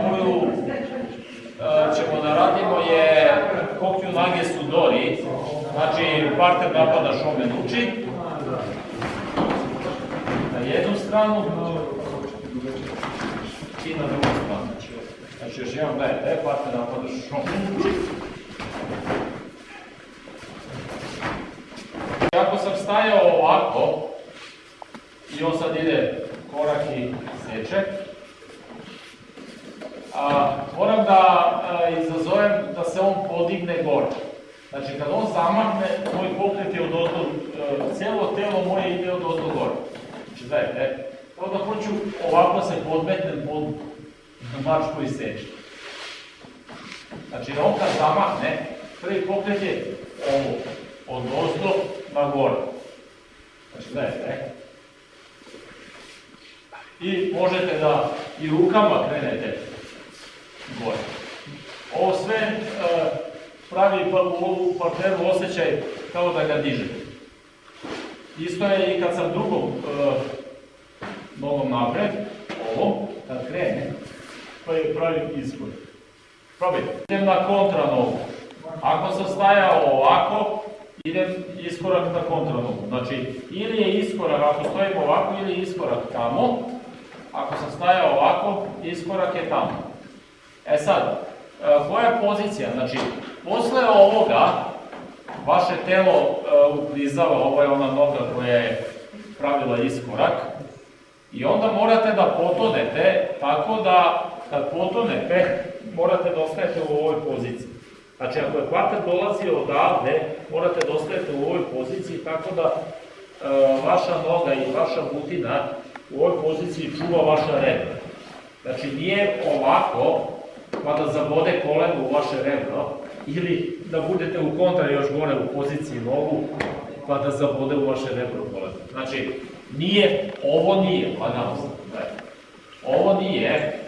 koju a, ćemo da radimo je Kokyu Nage Sudori, znači parter napada Shomen uči. Na jednu stranu i na drugu stranu. Znači još jedan gledajte, parter napada Shomen uči. Ako sam stajao ovako, i on sad ide korak i seče, a, moram da izazovem da se on podigne gore. Znači, kad on zamahne, moj pokret je od ozdo, cijelo telo moje ide od ozdo gore. Znači, dajte, onda hoću ovako se podmetnem pod mač koji seče. Znači, on kad zamahne, prvi pokret je ovo, od ozdo na gore. Znači, gledajte. I možete da i rukama krenete gore. Ovo sve e, pravi pa, u ovu partneru osjećaj kao da ga dižete. Isto je i kad sam drugom e, nogom napred, ovom, kad krene, je pravi iskor. Probajte. Idem na kontra nogu. Ako sam stajao ovako, idem iskorak na kontranogu. Znači, ili je iskorak, ako stojim ovako, ili je iskorak tamo. Ako sam stajao ovako, iskorak je tamo. E sad, e, koja je pozicija? Znači, posle ovoga, vaše telo e, uklizava, ovo je ona noga koja je pravila iskorak, i onda morate da potonete, tako da kad potonete, morate da ostajete u ovoj poziciji. Znači, ako je kvater dolazi odavde, morate da ostajete u ovoj poziciji, tako da e, vaša noga i vaša butina u ovoj poziciji čuva vaša rebra. Znači, nije ovako, pa da zabode koleno u vaše rebro, ili da budete u kontra još gore u poziciji nogu, pa da zabode u vaše rebro koleno. Znači, nije, ovo nije, pa nam Ovo nije,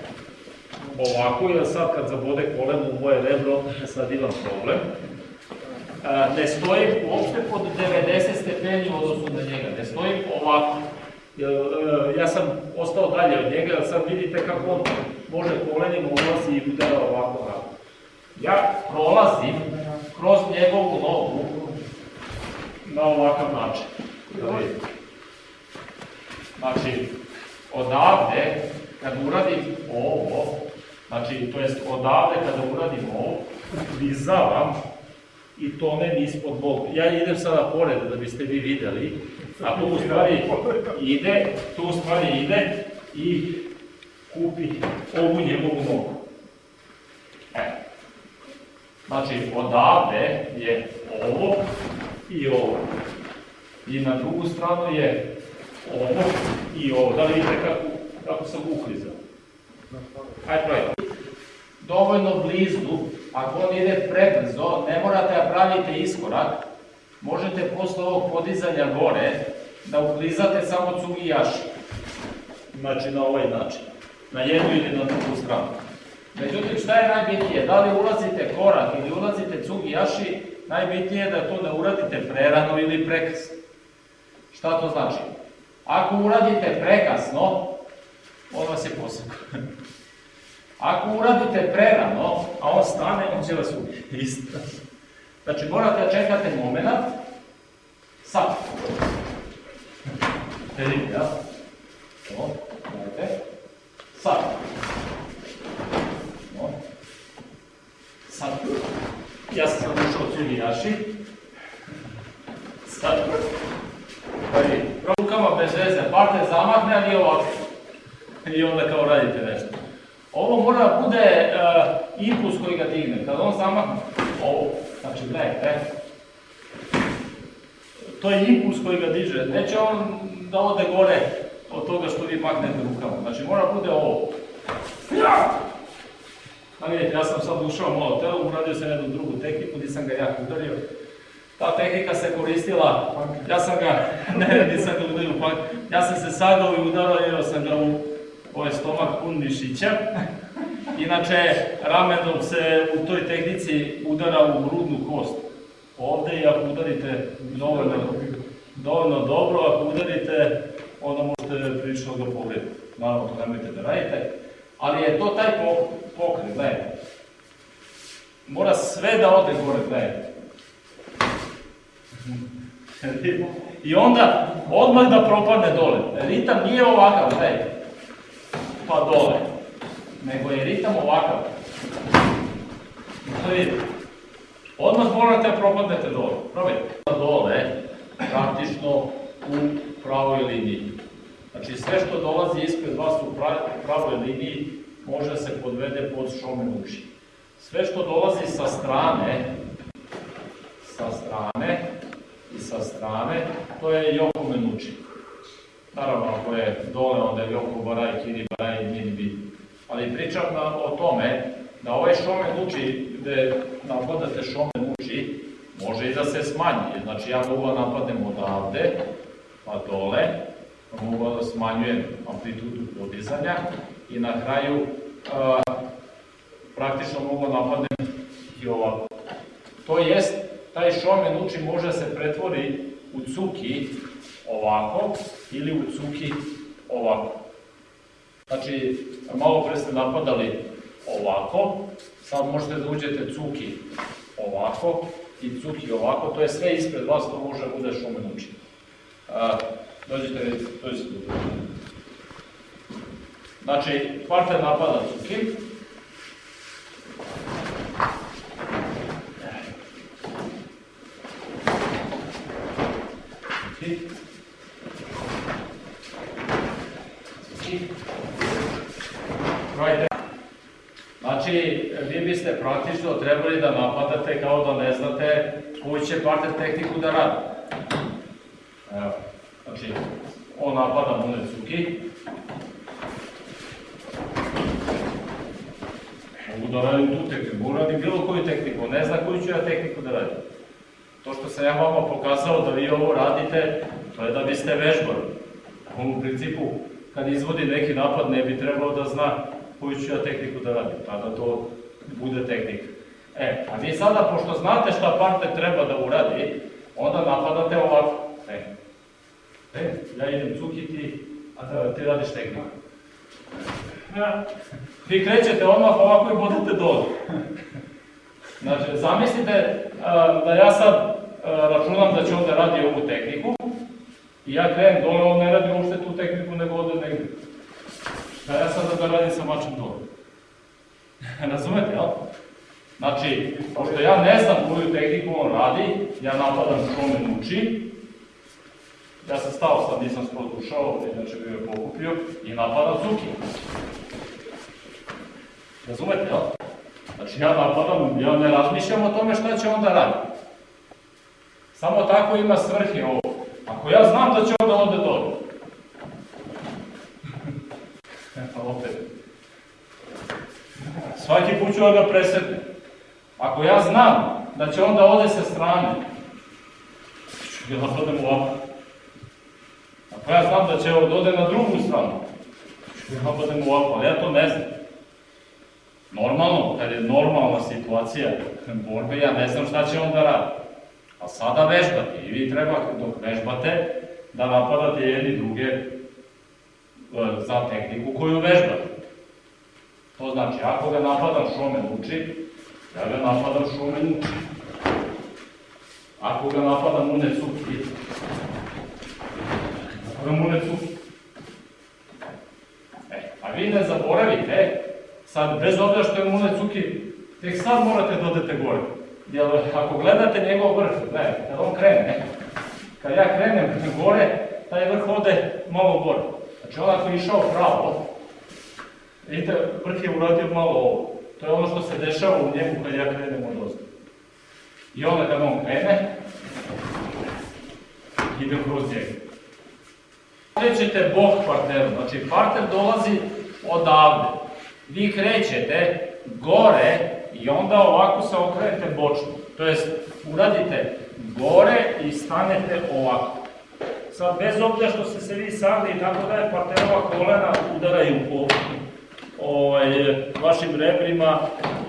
ovako, jer sad kad zabode koleno u moje rebro, sad imam problem. Ne stojim uopšte pod 90 stepeni u odnosu na njega, ne stojim ovako. Ja sam ostao dalje od njega, sad vidite kako on može kolenima ulazi i udara ovako ovako. Ja prolazim kroz njegovu nogu na ovakav način. Da. Znači, odavde, kad uradim ovo, Znači, to jest odavde kada uradim ovo, vizavam i tonem ispod bol. Ja idem sada pored da biste vi videli, a tu u stvari ide, tu u stvari ide i kupi ovu njegovu nogu. E. Znači, odavde je ovo i ovo. I na drugu stranu je ovo i ovo. Da li vidite kako, kako sam uklizao? Hajde, projekt dovoljno blizu, ako on ide prebrzo, ne morate da pravite iskorak, možete posle ovog podizanja gore da uklizate samo cugi jaši. Znači na ovaj način. Na jednu ili na drugu stranu. Međutim, šta je najbitnije? Da li ulazite korak ili ulazite cugi jaši, najbitnije je da to ne uradite prerano ili prekasno. Šta to znači? Ako uradite prekasno, on vas je posebno. Ako uradite prerano, a on stane, on će vas ubiti. Znači, morate da čekate moment, sad. Vidite, ja? Sad. No. Sad. Ja sam sad ušao od Jaši. Sad. Pa vidi, rukama bez veze, parte zamahne, ali ovako. I onda kao radite nešto. Ovo mora da bude uh, impuls koji ga digne. Kad on zamahne, ovo, znači gledajte, to je impuls koji ga diže. Neće on da ode gore od toga što vi maknete rukama. Znači mora da bude ovo. Ja! A vidite, ja sam sad ušao malo telo, uradio sam jednu drugu tehniku, gdje sam ga jako udario. Ta tehnika se koristila, ja sam ga, ne, nisam ga udario, ja sam se sagao i udario sam ga u ovaj stomak pun mišića. Inače, ramenom se u toj tehnici udara u grudnu kost. Ovde i ako udarite dovoljno, dovoljno dobro, ako udarite, onda možete prilično ga povrediti. Naravno, to nemojte da radite. Ali je to taj pok- pokret, gledajte. Mora sve da ode gore, gledajte. I onda odmah da propadne dole. Ritam nije ovakav, gledajte. Pa dole. Nego je ritam ovakav. To vidite. Odmah morate da propadnete dole. Probajte. Dole, praktično u pravoj liniji. Znači sve što dolazi ispred vas u pra- pravoj liniji može se podvede pod šomen uši. Sve što dolazi sa strane, sa strane i sa strane, to je Joko Menuči. Naravno, ako je dole, onda je Joko Baraj, Kiri Baraj, Mini Bi. Ali pričam na, o tome da ovaj šomen uči, gde napadate šomen uči, može i da se smanji. Znači, ja mogu da napadnem odavde, pa dole, pa mogu da smanjujem amplitudu podizanja i na kraju a, praktično mogu da napadnem i ovako. To jest, taj šomen uči može se pretvori u cuki ovako ili u cuki ovako. Znači, malo pre ste napadali ovako, sad možete da uđete cuki ovako i cuki ovako, to je sve ispred vas, to može da bude šomen uči. A, dođite vidite, to je Znači, partner napada. Cuki. Right Znači, vi biste praktično trebali da napadate kao da ne znate koju će partner tehniku da radi. Evo, znači, on napada Munecuki. Mogu da radim tu tehniku, mogu da radim bilo koju tehniku, ne zna koju ću ja tehniku da radim. To što sam ja vama pokazao da vi ovo radite, to je da biste vežbali. On u principu, kad izvodi neki napad, ne bi trebalo da zna koju ću ja tehniku da radim, tada to bude tehnika. E, a vi sada, pošto znate šta partner treba da uradi, onda napadate ovako. E, e ja idem cukiti, a ti radiš tehniku. Ja. Vi krećete odmah ovako i bodete dole. Znači, zamislite a, da ja sad a, računam da će on da radi ovu tehniku i ja krenem dole, on ne radi uopšte tu tehniku, nego ode negde. Da ja sada da radim sa mačem dole. Razumete, jel? Znači, pošto ja ne znam koju tehniku on radi, ja napadam šomen uči, ja sam stao, sad nisam skoro ušao, inače bi me pokupio, i napadam Cuki. Razumete, jel? Znači ja napadam, ja ne razmišljam o tome šta će on da radi. Samo tako ima svrhe ovo. Ako ja znam da će on da ode dole. Eto, opet. Svaki put ću da presedne. Ako ja znam da će on da ode sa strane, ću ga napadam ovako. Ako ja znam da će on da ode na drugu stranu, ga napadam ovako, ali ja to ne znam. Normalno, kad je normalna situacija borbe, ja ne znam šta će on da radi. A sada vežbate i vi treba dok vežbate da napadate jedni druge e, za tehniku koju vežbate. To znači, ako ga napadam šomen uči, ja ga napadam šomen uči. Ako ga napadam une cuki, une cuki. E, a vi ne zaboravite, sad, bez obzira što je Mune Cuki, tek sad morate da odete gore. Jer ako gledate njegov vrh, gledajte, kad on krene, kad ja krenem gore, taj vrh ode malo gore. Znači on ako je išao pravo, vidite, vrh je uradio malo ovo. To je ono što se dešava u njemu kad ja krenem od ozda. I onda kad on krene, idem kroz njega. Krećete bok partneru, znači partner dolazi odavde. Vi krećete gore i onda ovako se okrenete bočno. To jest, uradite gore i stanete ovako. Sad, bez obzira što ste se vi sagli i tako dalje, partnerova kolena udaraju po ovaj, vašim rebrima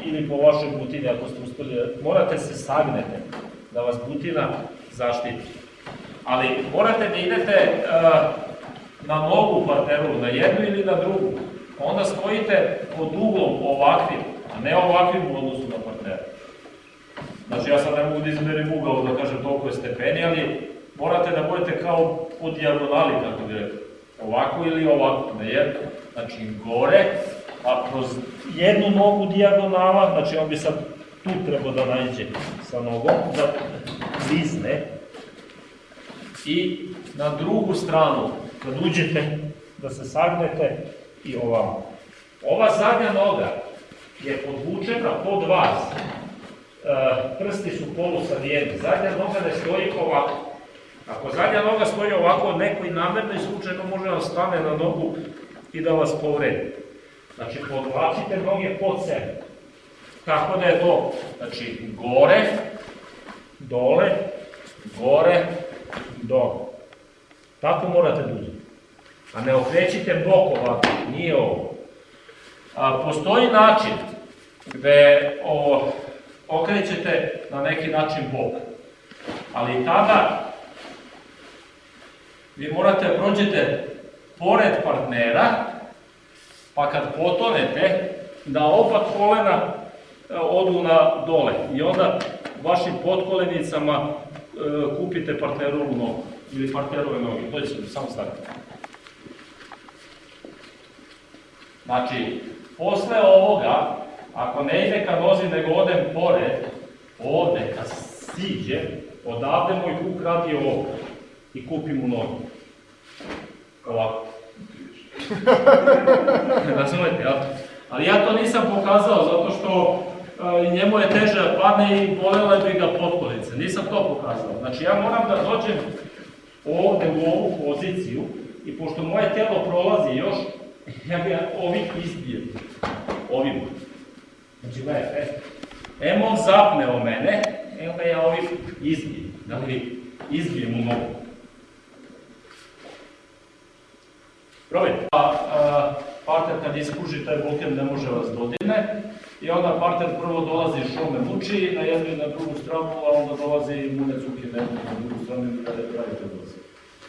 ili po vašoj butini, ako ste uspeli. Morate se sagnete, da vas butina zaštiti. Ali morate da idete uh, na nogu partneru, na jednu ili na drugu. onda stojite pod uglom ovakvim, a ne ovakvim u odnosu na partnera. Znači ja sad ne mogu da izmerim ugao da kažem toliko je stepeni, ali morate da budete kao po dijagonali, kako bi rekao. Ovako ili ovako, na jedno. Znači gore, a kroz jednu nogu dijagonala, znači on bi sad tu trebao da nađe sa nogom, da zvizne. I na drugu stranu, kad uđete, da se sagnete i ovamo. Ova zadnja noga je podvučena pod vas. E, prsti su polusavijeni. Zadnja noga ne stoji ovako. Ako zadnja noga stoji ovako, neko i namerno i slučajno može da stane na nogu i da vas povredi. Znači, podvlačite noge pod sebe. Tako da je to, znači, gore, dole, gore, dole. Tako morate da uzeti. A ne okrećite bok ovako, nije ovo. A, postoji način gde o, okrećete na neki način bok. Ali tada vi morate da prođete pored partnera, pa kad potonete, da oba kolena e, odu na dole i onda vašim potkolenicama e, kupite partnerovu nogu ili partnerove noge, to će samo staviti. Znači, posle ovoga, ako ne ide ka nozi, nego odem pored, ovde, kad siđe, odavde moj kuk radi ovo i kupim mu nogu. Ovako. Razumete, jel? Ali ja to nisam pokazao zato što e, njemu je teže da padne i bolele bi ga potkolice. Nisam to pokazao. Znači ja moram da dođem ovde u ovu poziciju i pošto moje telo prolazi još, ja ga ovim izbijem. Ovim. Znači gledajte, em on zapne o mene, evo ga ja ovim izbijem. Da li izbijem u nogu. Probajte. A, a, parter kad ispruži taj bokem ne može vas dodirne i onda parter prvo dolazi što me muči na jednu i na drugu stranu, a onda dolazi munec uke na drugu stranu i da je pravi dolazi.